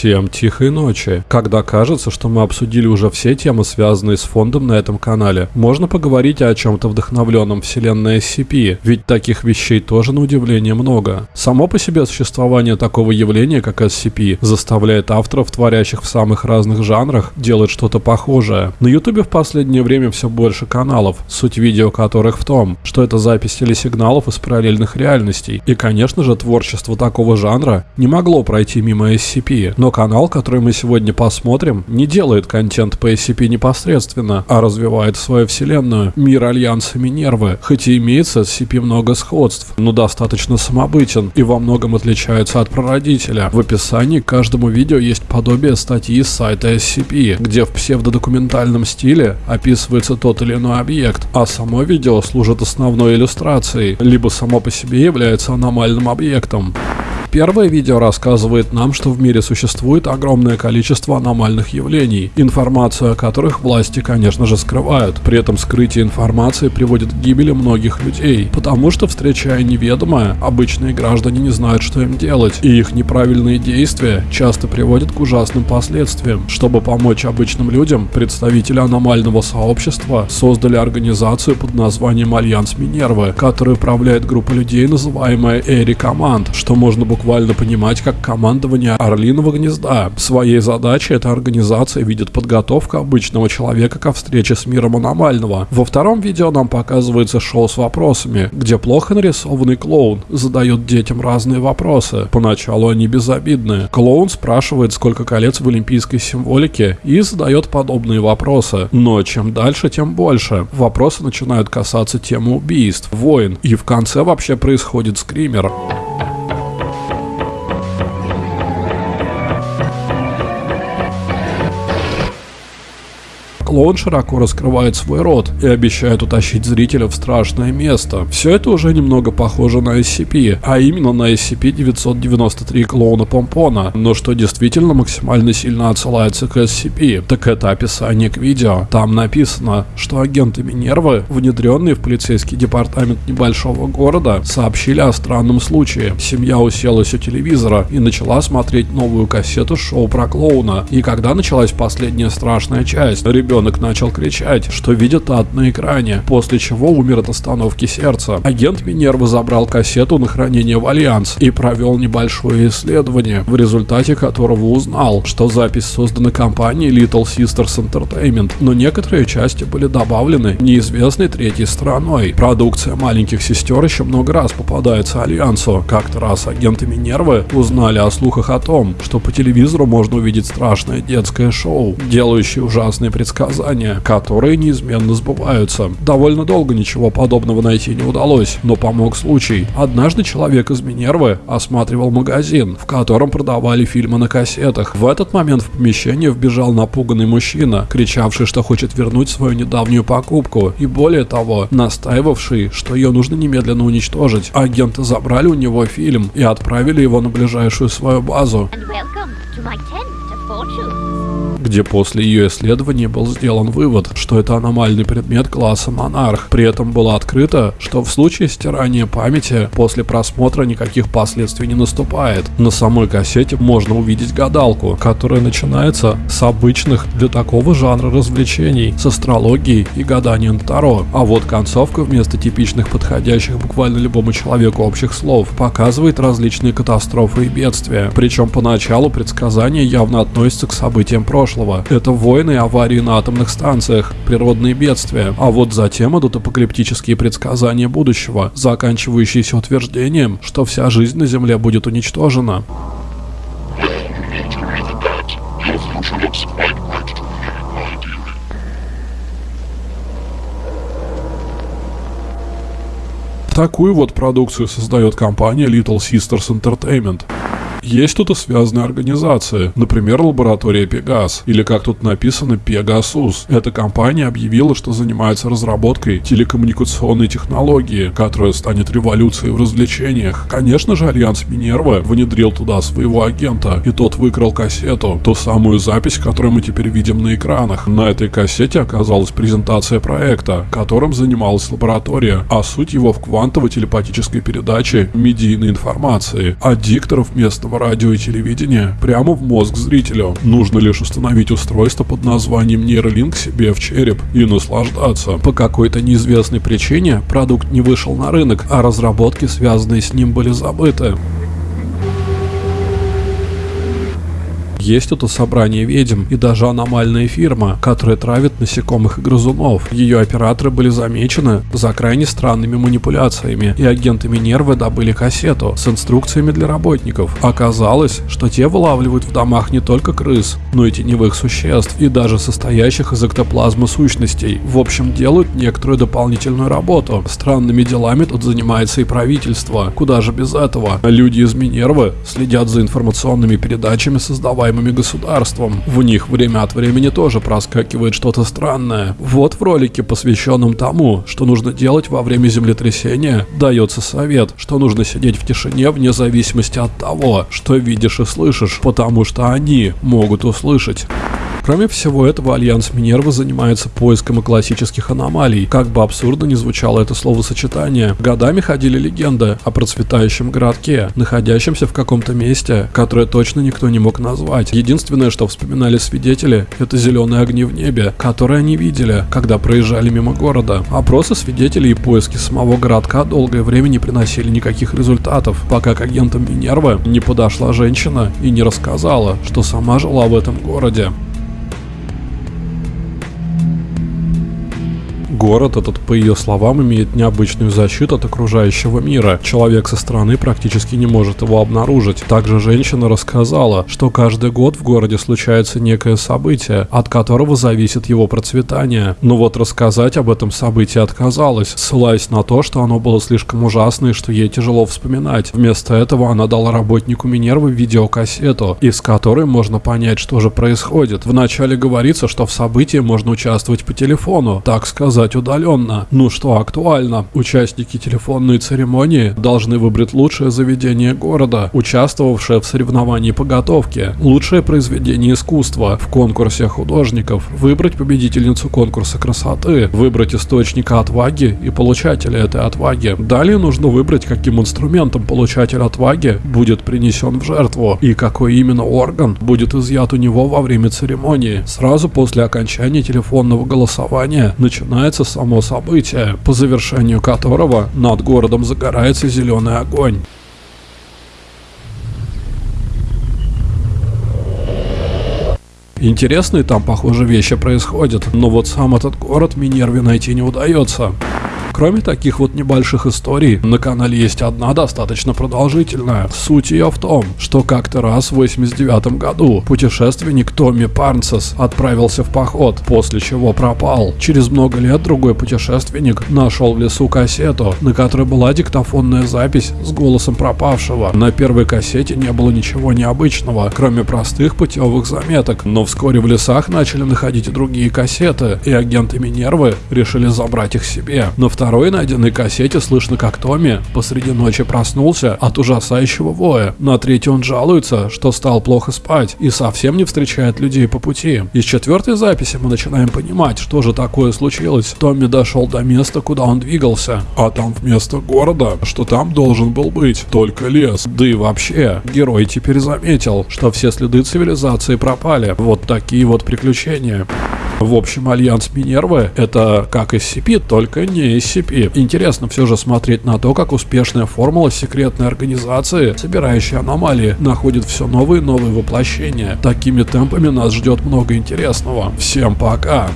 Всем тихой ночи. Когда кажется, что мы обсудили уже все темы, связанные с фондом на этом канале, можно поговорить о чем-то вдохновленном вселенной SCP, ведь таких вещей тоже на удивление много. Само по себе существование такого явления, как SCP, заставляет авторов, творящих в самых разных жанрах, делать что-то похожее. На ютубе в последнее время все больше каналов, суть видео которых в том, что это запись телесигналов из параллельных реальностей. И конечно же творчество такого жанра не могло пройти мимо SCP, но канал, который мы сегодня посмотрим, не делает контент по SCP непосредственно, а развивает свою вселенную, мир Альянса Минервы, хоть и имеет с SCP много сходств, но достаточно самобытен и во многом отличается от прародителя. В описании к каждому видео есть подобие статьи с сайта SCP, где в псевдодокументальном стиле описывается тот или иной объект, а само видео служит основной иллюстрацией, либо само по себе является аномальным объектом. Первое видео рассказывает нам, что в мире существует огромное количество аномальных явлений, информацию о которых власти, конечно же, скрывают. При этом скрытие информации приводит к гибели многих людей, потому что, встречая неведомое, обычные граждане не знают, что им делать, и их неправильные действия часто приводят к ужасным последствиям. Чтобы помочь обычным людям, представители аномального сообщества создали организацию под названием Альянс Минервы, которая управляет группа людей, называемая Eyrie Command, что можно буквально буквально понимать как командование Орлиного гнезда. Своей задачей эта организация видит подготовку обычного человека ко встрече с миром аномального. Во втором видео нам показывается шоу с вопросами, где плохо нарисованный клоун задает детям разные вопросы. Поначалу они безобидные. Клоун спрашивает, сколько колец в олимпийской символике и задает подобные вопросы. Но чем дальше, тем больше. Вопросы начинают касаться темы убийств, войн и в конце вообще происходит скример. Клоун широко раскрывает свой рот и обещает утащить зрителя в страшное место. Все это уже немного похоже на SCP, а именно на SCP-993 клоуна Помпона. Но что действительно максимально сильно отсылается к SCP, так это описание к видео. Там написано, что агенты Минервы, внедренные в полицейский департамент небольшого города, сообщили о странном случае. Семья уселась у телевизора и начала смотреть новую кассету шоу про клоуна. И когда началась последняя страшная часть, ребенок ребенок начал кричать, что видит ад на экране, после чего умер от остановки сердца. Агент Минервы забрал кассету на хранение в Альянс и провел небольшое исследование, в результате которого узнал, что запись создана компанией Little Sisters Entertainment, но некоторые части были добавлены неизвестной третьей стороной. Продукция маленьких сестер еще много раз попадается Альянсу. Как-то раз агенты Минервы узнали о слухах о том, что по телевизору можно увидеть страшное детское шоу, делающее ужасные предсказания предсказания, которые неизменно сбываются. Довольно долго ничего подобного найти не удалось, но помог случай. Однажды человек из Минервы осматривал магазин, в котором продавали фильмы на кассетах. В этот момент в помещение вбежал напуганный мужчина, кричавший, что хочет вернуть свою недавнюю покупку, и более того, настаивавший, что ее нужно немедленно уничтожить. Агенты забрали у него фильм и отправили его на ближайшую свою базу. And welcome to my tent of fortune где после ее исследования был сделан вывод, что это аномальный предмет класса монарх. При этом было открыто, что в случае стирания памяти после просмотра никаких последствий не наступает. На самой кассете можно увидеть гадалку, которая начинается с обычных для такого жанра развлечений, с астрологией и гаданием Таро. А вот концовка вместо типичных подходящих буквально любому человеку общих слов показывает различные катастрофы и бедствия. Причем поначалу предсказания явно относятся к событиям прошлого прошлого. Это войны и аварии на атомных станциях, природные бедствия. А вот затем идут апокалиптические предсказания будущего, заканчивающиеся утверждением, что вся жизнь на Земле будет уничтожена. Такую вот продукцию создает компания Little Sisters Entertainment. Есть и связанные организации, например, лаборатория Пегас, или как тут написано Пегасус. Эта компания объявила, что занимается разработкой телекоммуникационной технологии, которая станет революцией в развлечениях. Конечно же, Альянс Минерва внедрил туда своего агента, и тот выкрал кассету, ту самую запись, которую мы теперь видим на экранах. На этой кассете оказалась презентация проекта, которым занималась лаборатория, а суть его в квантово-телепатической передаче медийной информации от дикторов местного местного радио и телевидения прямо в мозг зрителю. Нужно лишь установить устройство под названием нейролинк себе в череп и наслаждаться. По какой-то неизвестной причине продукт не вышел на рынок, а разработки, связанные с ним, были забыты. Есть это собрание ведьм и даже аномальная фирма, которая травит насекомых и грызунов. Ее операторы были замечены за крайне странными манипуляциями, и агенты Минервы добыли кассету с инструкциями для работников. Оказалось, что те вылавливают в домах не только крыс, но и теневых существ, и даже состоящих из эктоплазмы сущностей. В общем, делают некоторую дополнительную работу. Странными делами тут занимается и правительство. Куда же без этого? Люди из Минервы следят за информационными передачами, создавая создаваемыми государством. В них время от времени тоже проскакивает что-то странное. Вот в ролике, посвященном тому, что нужно делать во время землетрясения, дается совет, что нужно сидеть в тишине вне зависимости от того, что видишь и слышишь, потому что они могут услышать. Кроме всего этого, Альянс Минерва занимается поиском и классических аномалий. Как бы абсурдно ни звучало это словосочетание, годами ходили легенды о процветающем городке, находящемся в каком-то месте, которое точно никто не мог назвать. Единственное, что вспоминали свидетели, это зеленые огни в небе, которые они видели, когда проезжали мимо города. Опросы свидетелей и поиски самого городка долгое время не приносили никаких результатов, пока к агентам Минервы не подошла женщина и не рассказала, что сама жила в этом городе. Город этот, по ее словам, имеет необычную защиту от окружающего мира. Человек со стороны практически не может его обнаружить. Также женщина рассказала, что каждый год в городе случается некое событие, от которого зависит его процветание. Но вот рассказать об этом событии отказалась, ссылаясь на то, что оно было слишком ужасное, что ей тяжело вспоминать. Вместо этого она дала работнику Минервы видеокассету, из которой можно понять, что же происходит. Вначале говорится, что в событии можно участвовать по телефону, так сказать, сделать удаленно. Ну что актуально? Участники телефонной церемонии должны выбрать лучшее заведение города, участвовавшее в соревновании по готовке, лучшее произведение искусства в конкурсе художников, выбрать победительницу конкурса красоты, выбрать источника отваги и получателя этой отваги. Далее нужно выбрать, каким инструментом получатель отваги будет принесен в жертву и какой именно орган будет изъят у него во время церемонии. Сразу после окончания телефонного голосования начинается начинается само событие, по завершению которого над городом загорается зеленый огонь. Интересные там, похоже, вещи происходят, но вот сам этот город Минерве найти не удается. Кроме таких вот небольших историй, на канале есть одна достаточно продолжительная. Суть ее в том, что как-то раз в 89 году путешественник Томми Парнсес отправился в поход, после чего пропал. Через много лет другой путешественник нашел в лесу кассету, на которой была диктофонная запись с голосом пропавшего. На первой кассете не было ничего необычного, кроме простых путевых заметок, но вскоре в лесах начали находить и другие кассеты, и агенты Минервы решили забрать их себе. На второй второй найденной кассете слышно, как Томми посреди ночи проснулся от ужасающего воя. На третьей он жалуется, что стал плохо спать и совсем не встречает людей по пути. Из четвертой записи мы начинаем понимать, что же такое случилось. Томми дошел до места, куда он двигался, а там вместо города, что там должен был быть только лес. Да и вообще, герой теперь заметил, что все следы цивилизации пропали. Вот такие вот приключения. В общем, Альянс Минервы это как SCP, только не SCP. Интересно все же смотреть на то, как успешная формула секретной организации, собирающей аномалии, находит все новые и новые воплощения. Такими темпами нас ждет много интересного. Всем пока!